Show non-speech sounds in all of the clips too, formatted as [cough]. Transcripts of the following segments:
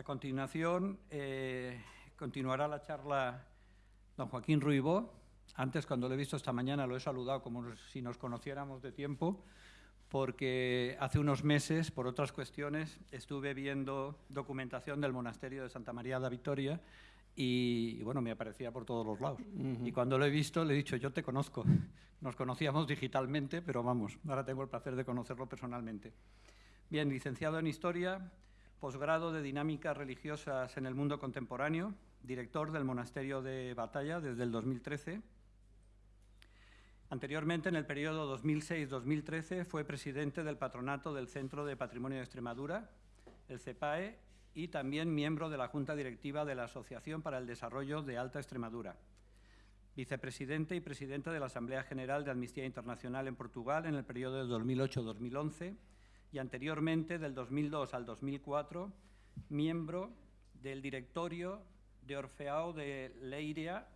A continuación, eh, continuará la charla don Joaquín Ruibó. Antes, cuando lo he visto esta mañana, lo he saludado como si nos conociéramos de tiempo, porque hace unos meses, por otras cuestiones, estuve viendo documentación del monasterio de Santa María de Victoria y, bueno, me aparecía por todos los lados. Y cuando lo he visto, le he dicho, yo te conozco. [laughs] Nos conocíamos digitalmente, pero vamos, ahora tengo el placer de conocerlo personalmente. Bien, licenciado en Historia, posgrado de Dinámicas Religiosas en el Mundo Contemporáneo, director del Monasterio de Batalla desde el 2013. Anteriormente, en el periodo 2006-2013, fue presidente del patronato del Centro de Patrimonio de Extremadura, el CEPAE, y también miembro de la Junta Directiva de la Asociación para el Desarrollo de Alta Extremadura. Vicepresidente y presidente de la Asamblea General de Amnistía Internacional en Portugal en el periodo de 2008-2011 y anteriormente, del 2002 al 2004, miembro del directorio de Orfeao de Leiria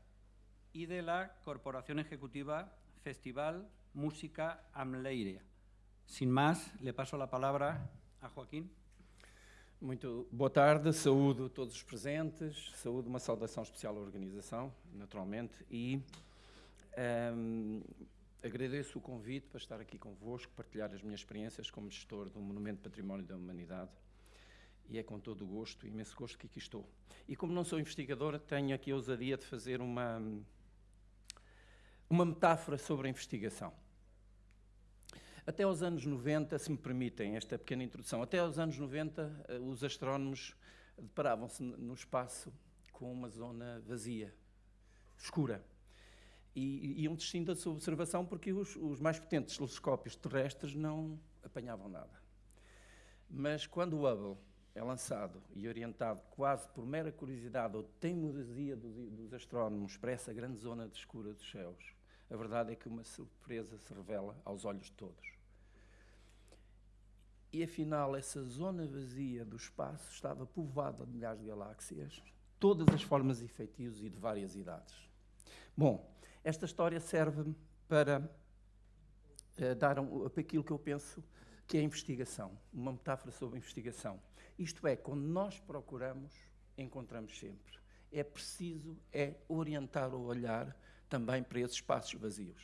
y de la Corporación Ejecutiva Festival Música Amleiria. Sin más, le paso la palabra a Joaquín. Muito boa tarde, saúdo todos os presentes, saúdo uma saudação especial à organização, naturalmente, e um, agradeço o convite para estar aqui convosco, partilhar as minhas experiências como gestor do Monumento Património da Humanidade. E é com todo o gosto, imenso gosto que aqui estou. E como não sou investigador, tenho aqui a ousadia de fazer uma, uma metáfora sobre a investigação. Até aos anos 90, se me permitem esta pequena introdução, até aos anos 90 eh, os astrónomos deparavam-se no espaço com uma zona vazia, escura. E iam desistindo da sua observação porque os, os mais potentes telescópios terrestres não apanhavam nada. Mas quando o Hubble é lançado e orientado quase por mera curiosidade ou teimosia dos, dos astrónomos para essa grande zona de escura dos céus, a verdade é que uma surpresa se revela aos olhos de todos. E afinal, essa zona vazia do espaço estava povoada de milhares de galáxias, todas as formas e feitios e de várias idades. Bom, esta história serve para uh, dar um, aquilo que eu penso que é a investigação, uma metáfora sobre a investigação. Isto é, quando nós procuramos, encontramos sempre. É preciso é orientar o olhar também para esses espaços vazios.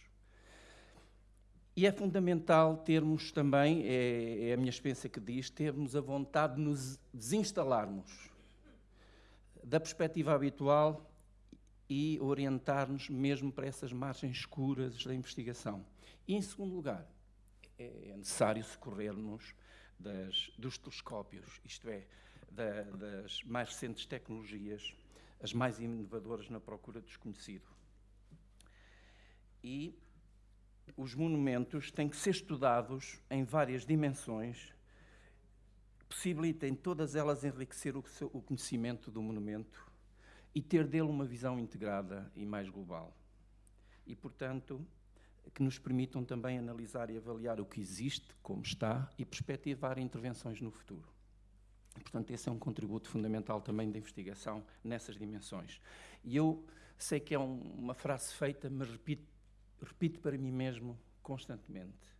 E é fundamental termos também, é, é, a minha experiência que diz, termos a vontade de nos desinstalarmos da perspectiva habitual e orientar-nos mesmo para essas margens escuras da investigação. E, em segundo lugar, é necessário socorrer-nos dos telescópios, isto é, da, das mais recentes tecnologias, as mais inovadoras na procura do desconhecido e os monumentos têm que ser estudados em várias dimensões, possibilitem todas elas enriquecer o, o conhecimento do monumento e ter dele uma visão integrada e mais global. E, portanto, que nos permitam também analisar e avaliar o que existe, como está, e perspectivar intervenções no futuro. Portanto, esse é um contributo fundamental também da investigação nessas dimensões. E eu sei que é um, uma frase feita, mas repito repito para mim mesmo constantemente: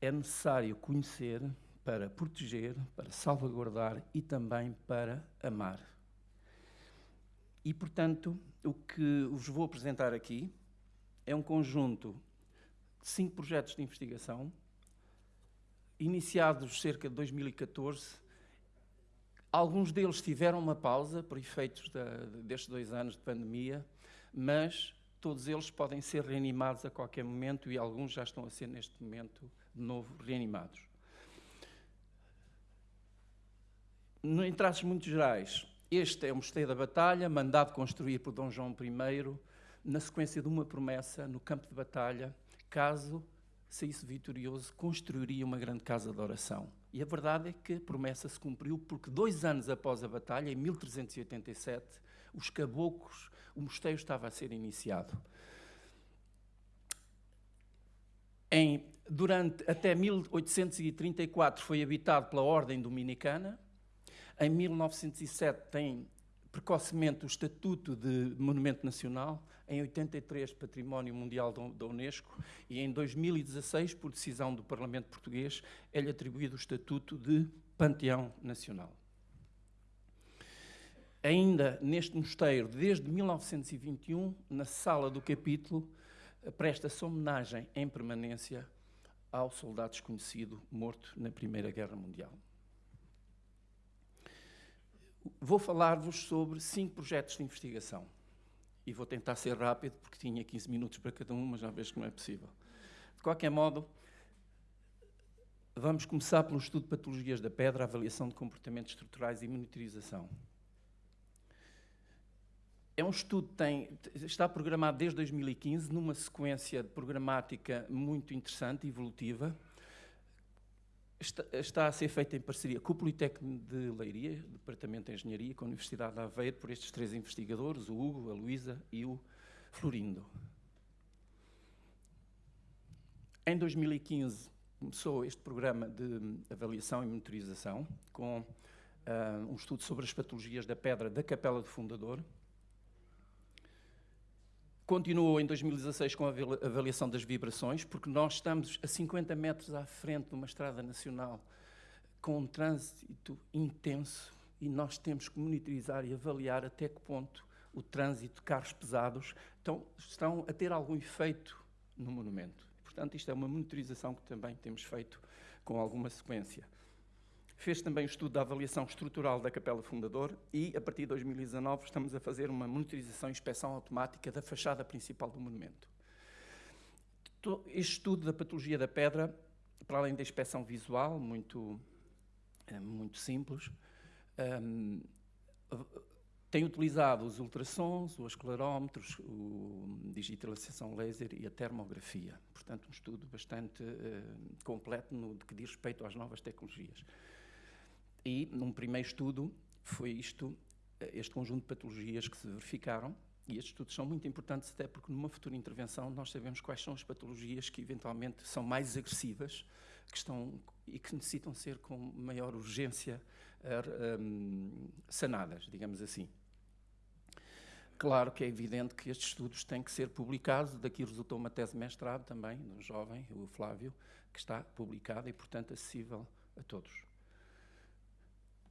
é necessário conhecer para proteger, para salvaguardar e também para amar. E, portanto, o que vos vou apresentar aqui é um conjunto de cinco projetos de investigação, iniciados cerca de 2014. Alguns deles tiveram uma pausa por efeitos da, destes dois anos de pandemia, mas todos eles podem ser reanimados a qualquer momento e alguns já estão a ser, neste momento, de novo reanimados. Em traços muito gerais, este é o Mosteiro da Batalha, mandado construir por Dom João I, na sequência de uma promessa no campo de batalha, caso saísse vitorioso, construiria uma grande casa de oração. E a verdade é que a promessa se cumpriu, porque dois anos após a batalha, em 1387, os caboclos o mosteiro estava a ser iniciado. Em, durante, até 1834 foi habitado pela Ordem Dominicana. Em 1907 tem precocemente o Estatuto de Monumento Nacional, em 83 Património Mundial da Unesco e em 2016, por decisão do Parlamento Português, é-lhe atribuído o Estatuto de Panteão Nacional. ainda neste mosteiro, desde 1921, na sala do capítulo, presta-se homenagem em permanência ao soldado desconhecido morto na Primeira Guerra Mundial. Vou falar-vos sobre cinco projetos de investigação. E vou tentar ser rápido, porque tinha 15 minutos para cada um, mas já vejo que não é possível. De qualquer modo, vamos começar pelo estudo de patologias da pedra, avaliação de comportamentos estruturais e monitorização. É um estudo que tem, está programado desde 2015, numa sequência programática muito interessante, evolutiva. Está, está, a ser feita em parceria com o Politécnico de Leiria, Departamento de Engenharia, com a Universidade de Aveiro, por estes três investigadores, o Hugo, a Luísa e o Florindo. Em 2015 começou este programa de avaliação e monitorização, com uh, um estudo sobre as patologias da pedra da Capela do Fundador, Continuou em 2016 com a avaliação das vibrações, porque nós estamos a 50 metros à frente de uma estrada nacional com um trânsito intenso e nós temos que monitorizar e avaliar até que ponto o trânsito de carros pesados estão, estão a ter algum efeito no monumento. Portanto, isto é uma monitorização que também temos feito com alguma sequência. Fez também o estudo da avaliação estrutural da Capela Fundador e, a partir de 2019, estamos a fazer uma monitorização e inspeção automática da fachada principal do monumento. Este estudo da patologia da pedra, para além da inspeção visual, muito, eh, muito simples, um, ehm, tem utilizado os ultrassons, os esclerómetros, a digitalização laser e a termografia. Portanto, um estudo bastante uh, completo no que diz respeito às novas tecnologias. E, num primeiro estudo, foi isto, este conjunto de patologias que se verificaram, e estes estudos são muito importantes até porque numa futura intervenção nós sabemos quais são as patologias que eventualmente são mais agressivas que estão, e que necessitam ser com maior urgência um, sanadas, digamos assim. Claro que é evidente que estes estudos têm que ser publicados, daqui resultou uma tese de mestrado também, do jovem, o Flávio, que está publicada e, portanto, acessível a todos.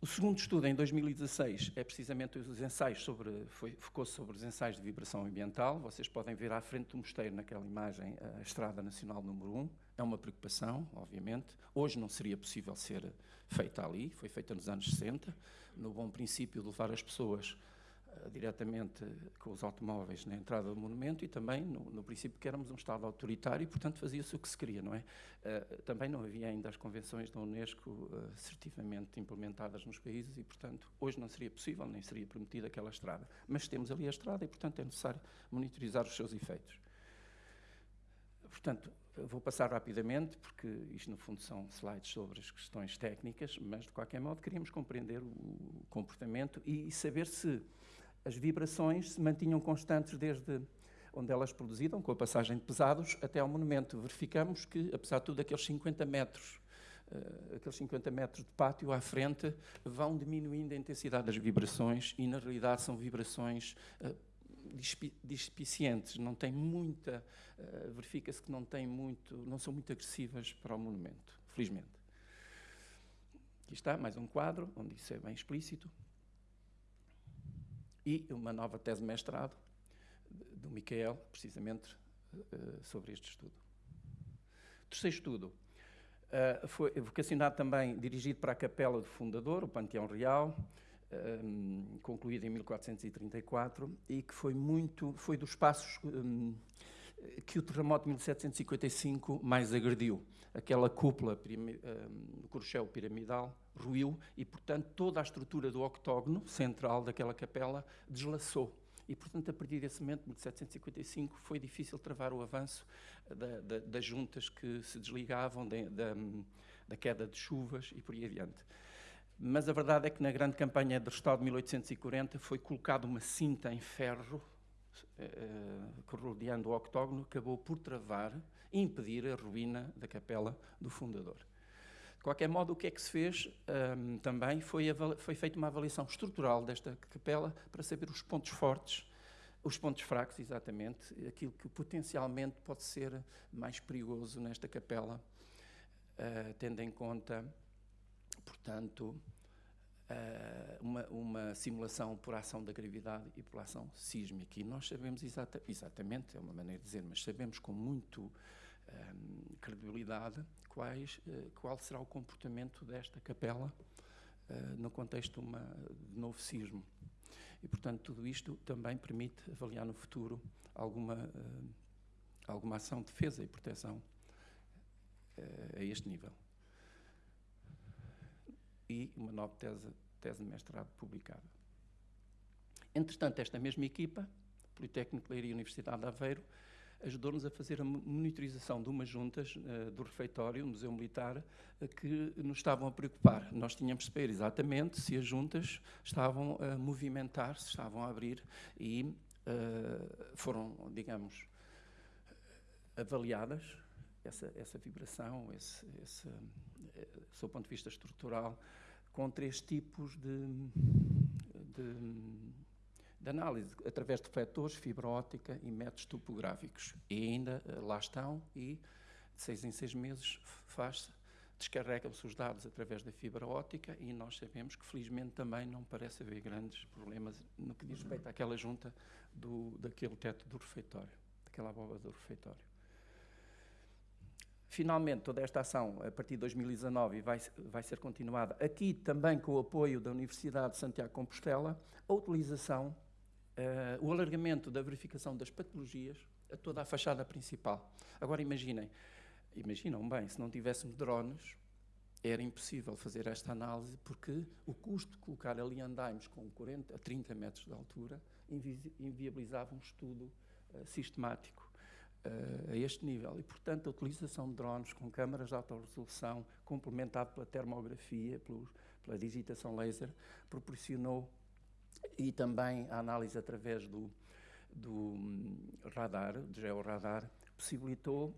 O segundo estudo, em 2016, é precisamente os ensaios sobre, foi, focou sobre os ensaios de vibração ambiental. Vocês podem ver à frente do mosteiro, naquela imagem, a Estrada Nacional número 1. É uma preocupação, obviamente. Hoje não seria possível ser feita ali, foi feita nos anos 60, no bom princípio de levar as pessoas diretamente com os automóveis na entrada do monumento e também no, no princípio que éramos um Estado autoritário e, portanto, fazia-se o que se queria, não é? Uh, também não havia ainda as convenções da Unesco uh, assertivamente implementadas nos países e, portanto, hoje não seria possível, nem seria permitida aquela estrada. Mas temos ali a estrada e, portanto, é necessário monitorizar os seus efeitos. Portanto, vou passar rapidamente, porque isto, no fundo, são slides sobre as questões técnicas, mas, de qualquer modo, queríamos compreender o comportamento e saber se as vibrações se mantinham constantes desde onde elas produziram, com a passagem de pesados, até ao monumento. Verificamos que, apesar de tudo, aqueles 50 metros, uh, aqueles 50 metros de pátio à frente, vão diminuindo a intensidade das vibrações e, na realidade, são vibrações uh, dispicientes, não tem muita, uh, verifica-se que não tem muito, não são muito agressivas para o monumento, felizmente. Aqui está mais um quadro, onde isso é bem explícito e uma nova tese de mestrado do Miquel, precisamente uh, sobre este estudo. Terceiro estudo uh, foi vocacionado também, dirigido para a capela do fundador, o Panteão Real, eh, concluído em 1434 e que foi muito, foi dos passos que o terremoto de 1755 mais agrediu. Aquela cúpula, um, corchel piramidal, ruiu e, portanto, toda a estrutura do octógono central daquela capela deslaçou. E, portanto, a partir desse momento, 1755, foi difícil travar o avanço da, da, das juntas que se desligavam, de, da, da queda de chuvas e por aí adiante. Mas a verdade é que na grande campanha de restauro de 1840 foi colocada uma cinta em ferro uh, rodeando o octógono, acabou por travar e impedir a ruína da capela do fundador. De qualquer modo, o que é que se fez um, também foi, foi feita uma avaliação estrutural desta capela para saber os pontos fortes, os pontos fracos, exatamente, aquilo que potencialmente pode ser mais perigoso nesta capela, uh, tendo em conta, portanto, uh, uma, uma, simulação por ação da gravidade e por ação sísmica. E nós sabemos exata, exatamente, é uma maneira de dizer, mas sabemos com muito um, credibilidade quais, uh, qual será o comportamento desta capela uh, no contexto de, uma, de novo sismo. E, portanto, tudo isto também permite avaliar no futuro alguma, alguma ação de defesa e proteção a este nível e uma nova tese, tese de mestrado publicada. Entretanto, esta mesma equipa, Politécnico de Leiria e Universidade de Aveiro, ajudou-nos a fazer a monitorização de umas juntas uh, do refeitório, do Museu Militar, uh, que nos estavam a preocupar. Nós tínhamos de saber exatamente se as juntas estavam a movimentar, se estavam a abrir e uh, foram, digamos, avaliadas essa, essa vibração, esse, esse, do ponto de vista estrutural, com três tipos de, de, de análise, através de refletores, fibra óptica e métodos topográficos. E ainda eh, lá estão e de seis em seis meses faz descarregam-se os dados através da fibra óptica e nós sabemos que felizmente também não parece haver grandes problemas no que diz respeito àquela junta do, daquele teto do refeitório, daquela abóbada do refeitório. Finalmente, toda esta ação, a partir de 2019, vai, vai ser continuada aqui também com o apoio da Universidade de Santiago de Compostela, a utilização, uh, o alargamento da verificação das patologias a toda a fachada principal. Agora imaginem, imaginam bem, se não tivéssemos drones, era impossível fazer esta análise porque o custo de colocar ali andaimes com 40 a 30 metros de altura invi inviabilizava um estudo uh, sistemático uh, a este nível. E, portanto, a utilização de drones com câmaras de alta resolução, complementado pela termografia, pelos, pela digitação laser, proporcionou e também a análise através do, do um, radar, do georradar, possibilitou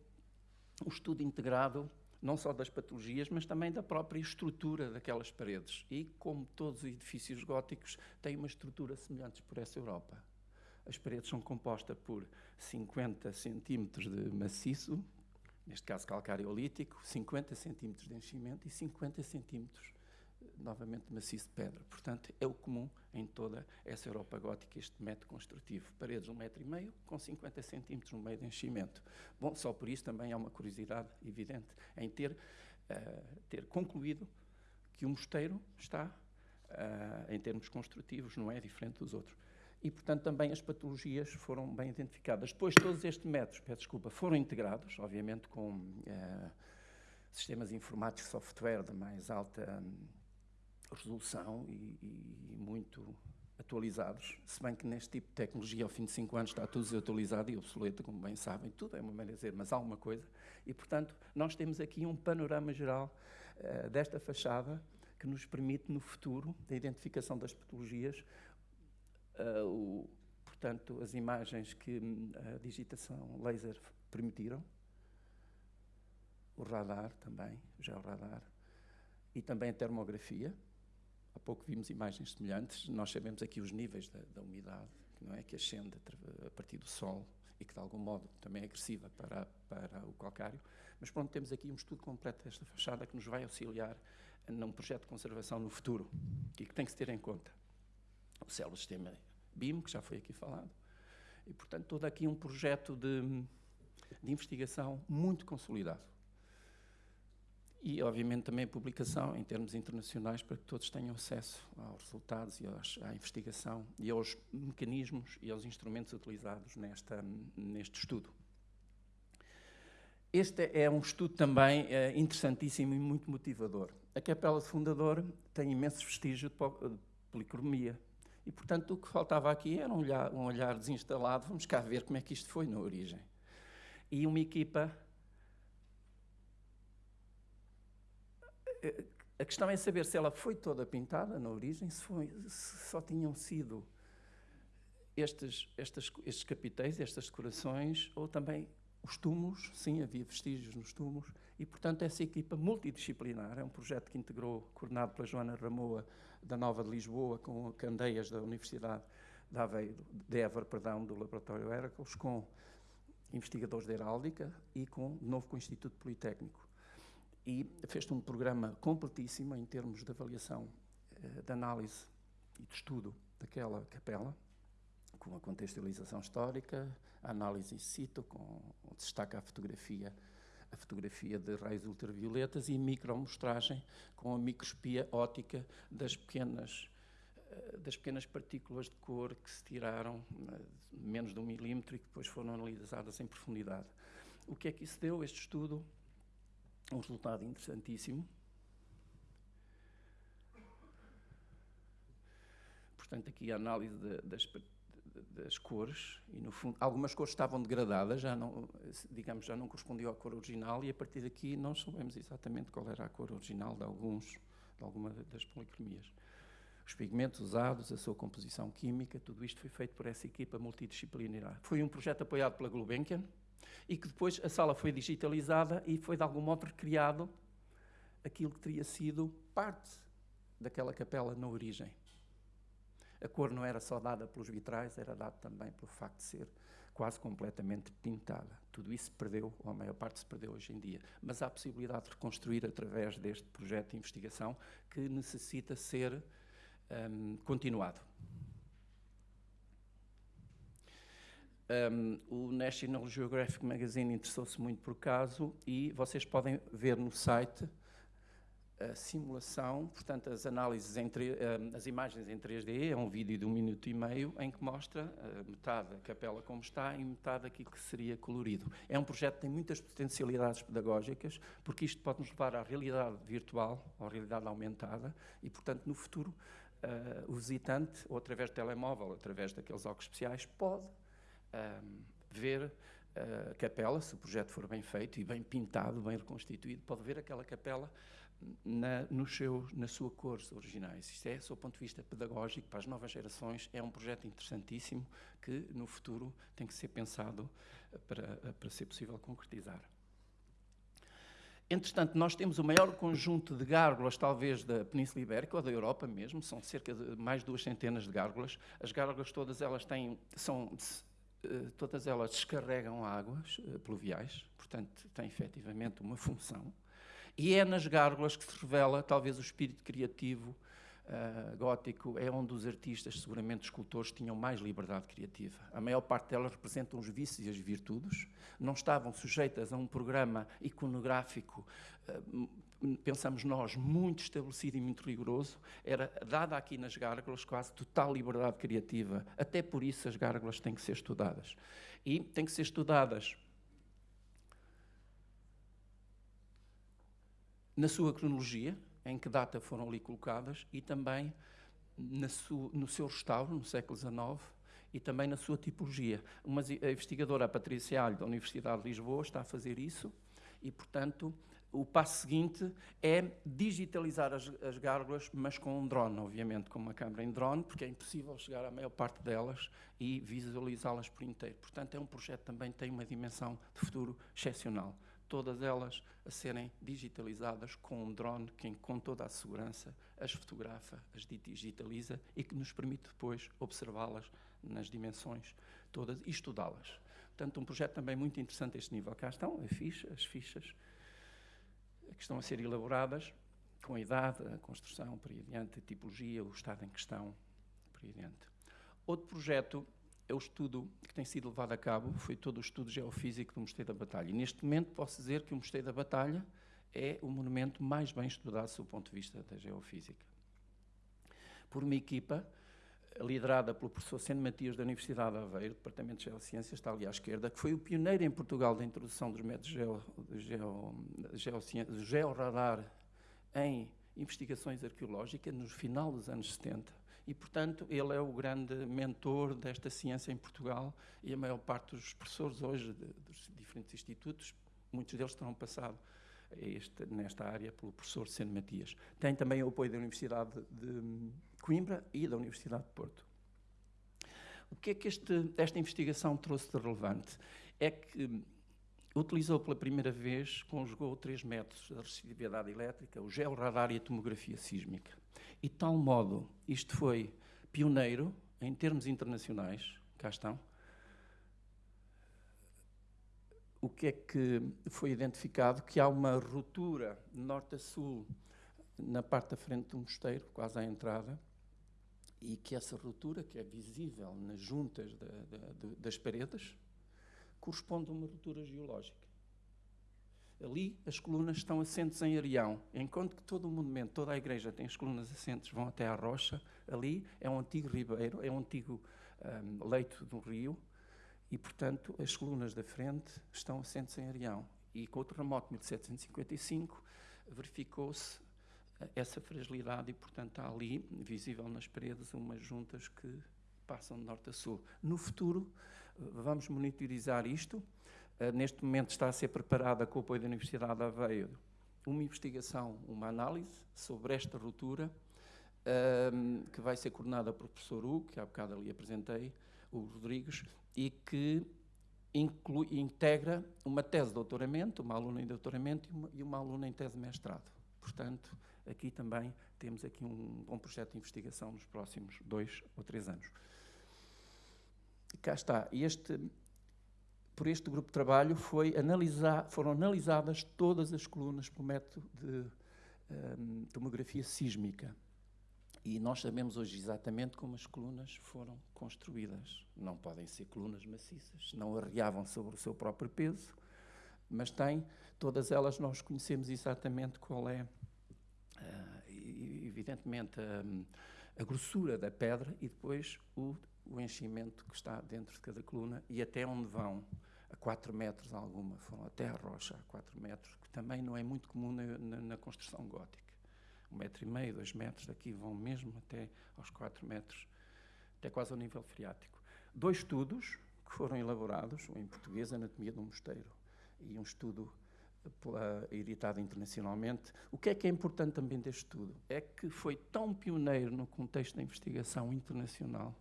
o estudo integrado não só das patologias, mas também da própria estrutura daquelas paredes. E, como todos os edifícios góticos, têm uma estrutura semelhante por essa Europa. As paredes são compostas por 50 centímetros de maciço, neste caso calcário olítico, 50 centímetros de enchimento e 50 centímetros, novamente, maciço de pedra. Portanto, é o comum em toda essa Europa gótica, este método construtivo. Paredes de um metro e meio, com 50 centímetros no meio de enchimento. Bom, só por isso também há uma curiosidade evidente em ter, uh, ter concluído que o mosteiro está, uh, em termos construtivos, não é diferente dos outros e, portanto, também as patologias foram bem identificadas. Depois, todos estes métodos, peço desculpa, foram integrados, obviamente, com eh, sistemas informáticos, software de mais alta hum, resolução e, e, muito atualizados, se bem que neste tipo de tecnologia, ao fim de cinco anos, está tudo desatualizado e obsoleto, como bem sabem, tudo é uma maneira de dizer, mas há alguma coisa. E, portanto, nós temos aqui um panorama geral uh, desta fachada que nos permite, no futuro, da identificação das patologias, uh, o, portanto, as imagens que hum, a digitação laser permitiram, o radar também, já o radar, e também a termografia. Há pouco vimos imagens semelhantes. Nós sabemos aqui os níveis da, da umidade, que não é que ascende a partir do Sol e que de algum modo também é agressiva para, para o calcário. Mas pronto, temos aqui um estudo completo desta fachada que nos vai auxiliar num projeto de conservação no futuro e que tem que se ter em conta o célebre sistema BIM, que já foi aqui falado. E, portanto, todo aqui um projeto de, de investigação muito consolidado. E, obviamente, também a publicação em termos internacionais para que todos tenham acesso aos resultados e aos, à investigação e aos mecanismos e aos instrumentos utilizados nesta, neste estudo. Este é um estudo também é, interessantíssimo e muito motivador. A Capela de Fundador tem imensos vestígios de policromia, e, portanto, o que faltava aqui era um olhar, um olhar desinstalado, vamos cá ver como é que isto foi na origem. E uma equipa. A questão é saber se ela foi toda pintada na origem, se, foi, se só tinham sido estes, estes, estes capitéis, estas decorações, ou também os túmulos, sim, havia vestígios nos túmulos, e, portanto, essa equipa multidisciplinar, é um projeto que integrou, coordenado pela Joana Ramoa, da Nova de Lisboa, com Candeias da Universidade de Aveiro, de Évora, perdão, do Laboratório Hércules, com investigadores da Heráldica e com, de novo com o Instituto Politécnico. E fez um programa completíssimo em termos de avaliação uh, de análise e de estudo daquela capela, com a contextualização histórica, a análise in situ, com destaca a fotografia a fotografia de raios ultravioletas e micromostragem com a microscopia óptica das pequenas eh, das pequenas partículas de cor que se tiraram eh, menos de um milímetro e que depois foram analisadas em profundidade. O que é que isso deu, este estudo? Um resultado interessantíssimo. Portanto, aqui a análise de, das, das cores e no fundo algumas cores estavam degradadas já não digamos já não correspondiam à cor original e a partir daqui não soubemos exatamente qual era a cor original de alguns de alguma das policromias os pigmentos usados a sua composição química tudo isto foi feito por essa equipa multidisciplinar foi um projeto apoiado pela Gulbenkian e que depois a sala foi digitalizada e foi de algum modo recriado aquilo que teria sido parte daquela capela na origem a cor não era só dada pelos vitrais, era dada também pelo facto de ser quase completamente pintada. Tudo isso se perdeu, ou a maior parte se perdeu hoje em dia. Mas há a possibilidade de reconstruir através deste projeto de investigação que necessita ser um, continuado. Um, o National Geographic Magazine interessou-se muito por caso e vocês podem ver no site a simulação, portanto, as análises, entre, as imagens em 3D, é um vídeo de um minuto e meio em que mostra metade da capela como está e metade aquilo que seria colorido. É um projeto que tem muitas potencialidades pedagógicas, porque isto pode nos levar à realidade virtual, à realidade aumentada, e, portanto, no futuro, uh, o visitante, ou através do telemóvel, ou através daqueles óculos especiais, pode ver a capela, se o projeto for bem feito e bem pintado, bem reconstituído, pode ver aquela capela na, no seu, na sua cores originais. Isto é, do ponto de vista pedagógico, para as novas gerações, é um projeto interessantíssimo que, no futuro, tem que ser pensado eh, para, eh, para ser possível concretizar. Entretanto, nós temos o maior conjunto de gárgulas, talvez, da Península Ibérica ou da Europa mesmo, são cerca de mais duas centenas de gárgulas. As gárgulas todas elas têm, são, eh, todas elas descarregam águas pluviais, portanto, têm efetivamente uma função. E é nas gárgulas que se revela talvez o espírito criativo uh, gótico, é onde os artistas, seguramente escultores, tinham mais liberdade criativa. A maior parte delas representam os vícios e as virtudes, não estavam sujeitas a um programa iconográfico, uh, pensamos nós, muito estabelecido e muito rigoroso, era dada aqui nas gárgulas quase total liberdade criativa. Até por isso as gárgulas têm que ser estudadas. E têm que ser estudadas na sua cronologia, em que data foram ali colocadas, e também no seu restauro, no século XIX, e também na sua tipologia. Uma investigadora a Patrícia Alho, da Universidade de Lisboa, está a fazer isso, e, portanto, o passo seguinte é digitalizar as, as gárgulas, mas com um drone, obviamente, com uma câmera em drone, porque é impossível chegar à maior parte delas e visualizá-las por inteiro. Portanto, é um projeto que também tem uma dimensão de futuro excepcional todas elas a serem digitalizadas com um drone que, com toda a segurança, as fotografa, as digitaliza e que nos permite depois observá-las nas dimensões todas e estudá-las. Portanto, um projeto também muito interessante a este nível. Cá estão as fichas, as fichas que estão a ser elaboradas com a idade, a construção, a tipologia, o estado em questão, por aí adiante. Outro projeto é o estudo que tem sido levado a cabo, foi todo o estudo geofísico do Mosteiro da Batalha. E neste momento posso dizer que o Mosteiro da Batalha é o monumento mais bem estudado do ponto de vista da geofísica. Por uma equipa liderada pelo professor Seno Matias da Universidade de Aveiro, Departamento de Geociências, está ali à esquerda, que foi o pioneiro em Portugal da introdução dos métodos geo, de georradar em investigações arqueológicas no final dos anos 70 e, portanto, ele é o grande mentor desta ciência em Portugal e a maior parte dos professores hoje de, dos diferentes institutos, muitos deles terão passado este, nesta área pelo professor Seno Matias. Tem também o apoio da Universidade de Coimbra e da Universidade de Porto. O que é que este, esta investigação trouxe de relevante? É que utilizou pela primeira vez, conjugou três métodos da resistividade elétrica, o georradar e a tomografia sísmica. E de tal modo, isto foi pioneiro em termos internacionais, cá estão. O que é que foi identificado? Que há uma ruptura norte a sul na parte da frente do mosteiro, quase à entrada, e que essa ruptura, que é visível nas juntas da, da, das paredes, corresponde a uma ruptura geológica. Ali as colunas estão assentes em Arião, enquanto que todo o monumento, toda a igreja tem as colunas assentes, vão até à rocha, ali é um antigo ribeiro, é um antigo um, leito do rio, e portanto as colunas da frente estão assentes em Arião. E com o terremoto de 1755 verificou-se eh, essa fragilidade e portanto há ali, visível nas paredes, umas juntas que passam de norte a sul. No futuro eh, vamos monitorizar isto, neste momento está a ser preparada com o apoio da Universidade de Aveiro uma investigação, uma análise sobre esta ruptura, ehm, que vai ser coordenada pelo professor Hugo, que há bocado ali apresentei, o Rodrigues, e que inclui, integra uma tese de doutoramento, uma aluna em doutoramento e uma, e uma aluna em tese de mestrado. Portanto, aqui também temos aqui um bom projeto de investigação nos próximos dois ou três anos. Cá está. Este, por este grupo de trabalho foi analisar, foram analisadas todas as colunas pelo método de um, tomografia sísmica. E nós sabemos hoje exatamente como as colunas foram construídas. Não podem ser colunas maciças, não arriavam sobre o seu próprio peso, mas têm, todas elas nós conhecemos exatamente qual é, uh, evidentemente, a, a, grossura da pedra e depois o, o enchimento que está dentro de cada coluna e até onde vão a 4 metros alguma, foram até a rocha a 4 metros, que também não é muito comum na, na, na construção gótica. Um metro e meio, dois metros, daqui vão mesmo até aos 4 metros, até quase ao nível freático. Dois estudos que foram elaborados, um em português, Anatomia do Mosteiro, e um estudo pela, editado internacionalmente. O que é que é importante também deste estudo? É que foi tão pioneiro no contexto da investigação internacional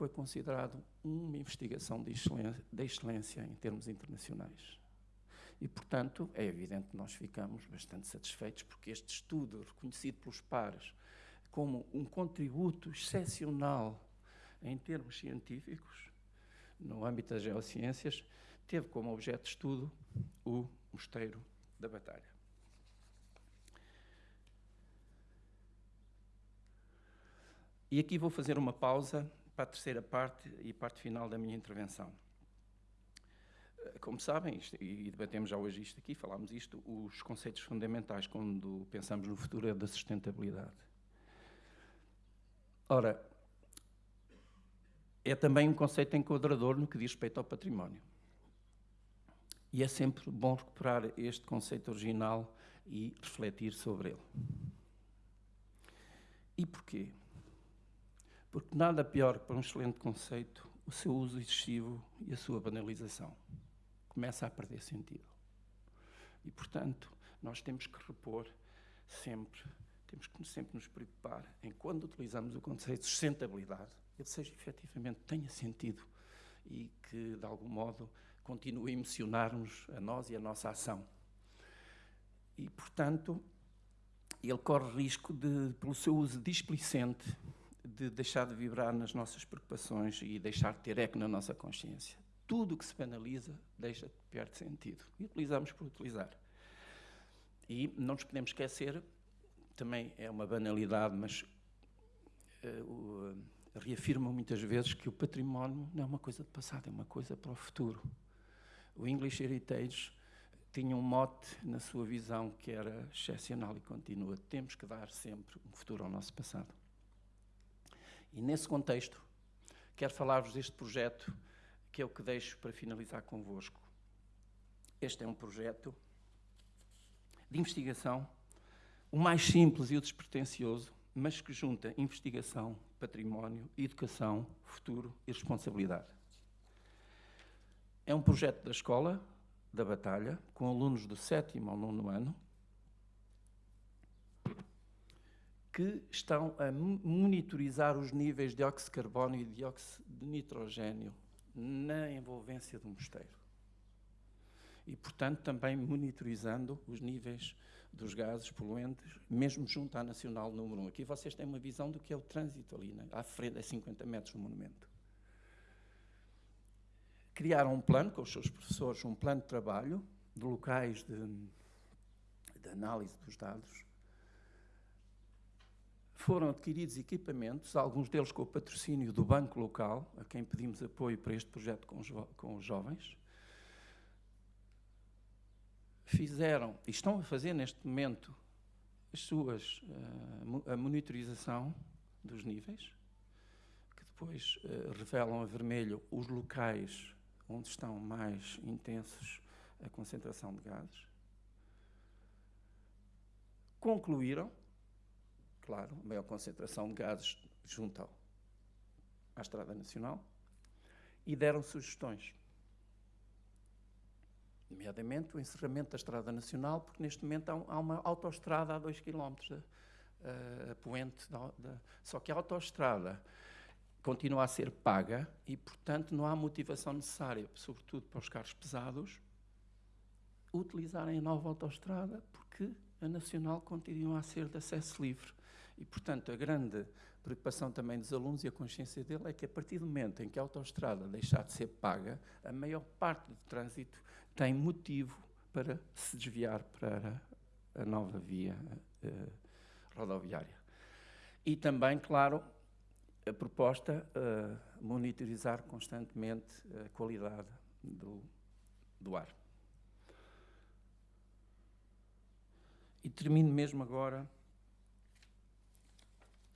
foi considerado uma investigação de excelência, de excelência em termos internacionais. E, portanto, é evidente que nós ficamos bastante satisfeitos porque este estudo, reconhecido pelos pares como um contributo excepcional em termos científicos, no âmbito das geociências, teve como objeto de estudo o Mosteiro da Batalha. E aqui vou fazer uma pausa para a terceira parte e parte final da minha intervenção. Como sabem, isto, e debatemos já hoje isto aqui, falámos isto, os conceitos fundamentais quando pensamos no futuro é da sustentabilidade. Ora, é também um conceito enquadrador no que diz respeito ao património. E é sempre bom recuperar este conceito original e refletir sobre ele. E porquê? Porque nada pior que para um excelente conceito o seu uso excessivo e a sua banalização. Começa a perder sentido. E, portanto, nós temos que repor sempre, temos que sempre nos preocupar em quando utilizamos o conceito de sustentabilidade, ele seja efetivamente tenha sentido e que, de algum modo, continue a emocionar-nos a nós e a nossa ação. E, portanto, ele corre risco de, pelo seu uso displicente, de deixar de vibrar nas nossas preocupações e deixar de ter eco na nossa consciência. Tudo o que se penaliza deixa de perder sentido. E utilizamos por utilizar. E não nos podemos esquecer, também é uma banalidade, mas uh, uh, reafirma muitas vezes que o património não é uma coisa de passado, é uma coisa para o futuro. O English Heritage tinha um mote na sua visão que era excepcional e continua. Temos que dar sempre um futuro ao nosso passado. E nesse contexto, quero falar-vos deste projeto que é o que deixo para finalizar convosco. Este é um projeto de investigação, o mais simples e o despretensioso, mas que junta investigação, património, educação, futuro e responsabilidade. É um projeto da escola, da Batalha, com alunos do sétimo ao nono ano, que estão a monitorizar os níveis de dióxido de carbono e dióxido de nitrogênio na envolvência do mosteiro. E, portanto, também monitorizando os níveis dos gases poluentes, mesmo junto à Nacional número 1. Aqui vocês têm uma visão do que é o trânsito ali, né? à frente, a 50 metros do monumento. Criaram um plano com os seus professores, um plano de trabalho de locais de, de análise dos dados, foram adquiridos equipamentos, alguns deles com o patrocínio do banco local, a quem pedimos apoio para este projeto com os, com os jovens. Fizeram, e estão a fazer neste momento, as suas, uh, a monitorização dos níveis, que depois uh, revelam a vermelho os locais onde estão mais intensos a concentração de gases. Concluíram claro, maior concentração de gases junto ao, à Estrada Nacional, e deram sugestões. Nomeadamente o encerramento da Estrada Nacional, porque neste momento há, uma autoestrada a 2 km, a, a poente, da, da, só que a autoestrada continua a ser paga e, portanto, não há motivação necessária, sobretudo para os carros pesados, utilizarem a nova autoestrada, porque a Nacional continua a ser de acesso livre. E, portanto, a grande preocupação também dos alunos e a consciência dele é que a partir do momento em que a autoestrada deixar de ser paga, a maior parte do trânsito tem motivo para se desviar para a nova via uh, rodoviária. E também, claro, a proposta uh, monitorizar constantemente a qualidade do, do ar. E termino mesmo agora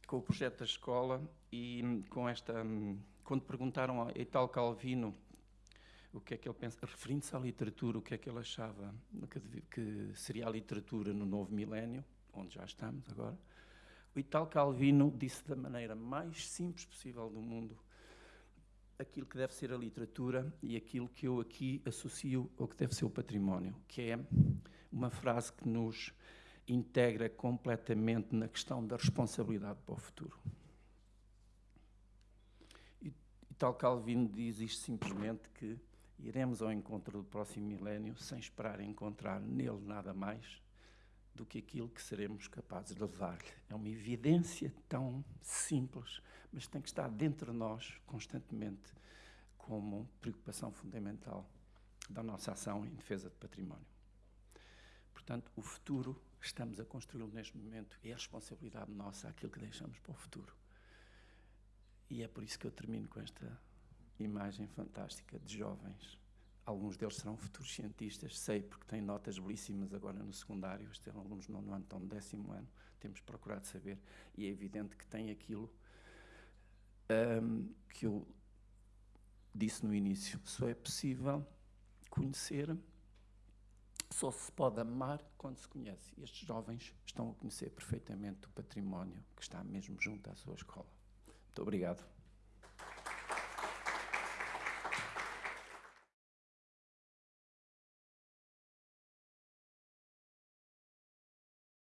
com o projeto da escola e com esta. Quando perguntaram a Ital Calvino o que é que ele pensa, referindo-se à literatura, o que é que ele achava que, que seria a literatura no novo milénio, onde já estamos agora, o Ital Calvino disse da maneira mais simples possível do mundo aquilo que deve ser a literatura e aquilo que eu aqui associo ao que deve ser o património, que é uma frase que nos integra completamente na questão da responsabilidade para o futuro. E, e tal Calvino diz isto simplesmente que iremos ao encontro do próximo milénio sem esperar encontrar nele nada mais do que aquilo que seremos capazes de levar-lhe. É uma evidência tão simples, mas tem que estar dentro de nós constantemente como preocupação fundamental da nossa ação em defesa do património. Portanto, o futuro estamos a construí-lo neste momento e é responsabilidade nossa aquilo que deixamos para o futuro. E é por isso que eu termino com esta imagem fantástica de jovens. Alguns deles serão futuros cientistas, sei, porque têm notas belíssimas agora no secundário. Os alunos não ano, estão no décimo ano. Temos procurado saber. E é evidente que têm aquilo um, que eu disse no início. Só é possível conhecer só se pode amar quando se conhece. Estes jovens estão a conhecer perfeitamente o património que está mesmo junto à sua escola. Muito obrigado.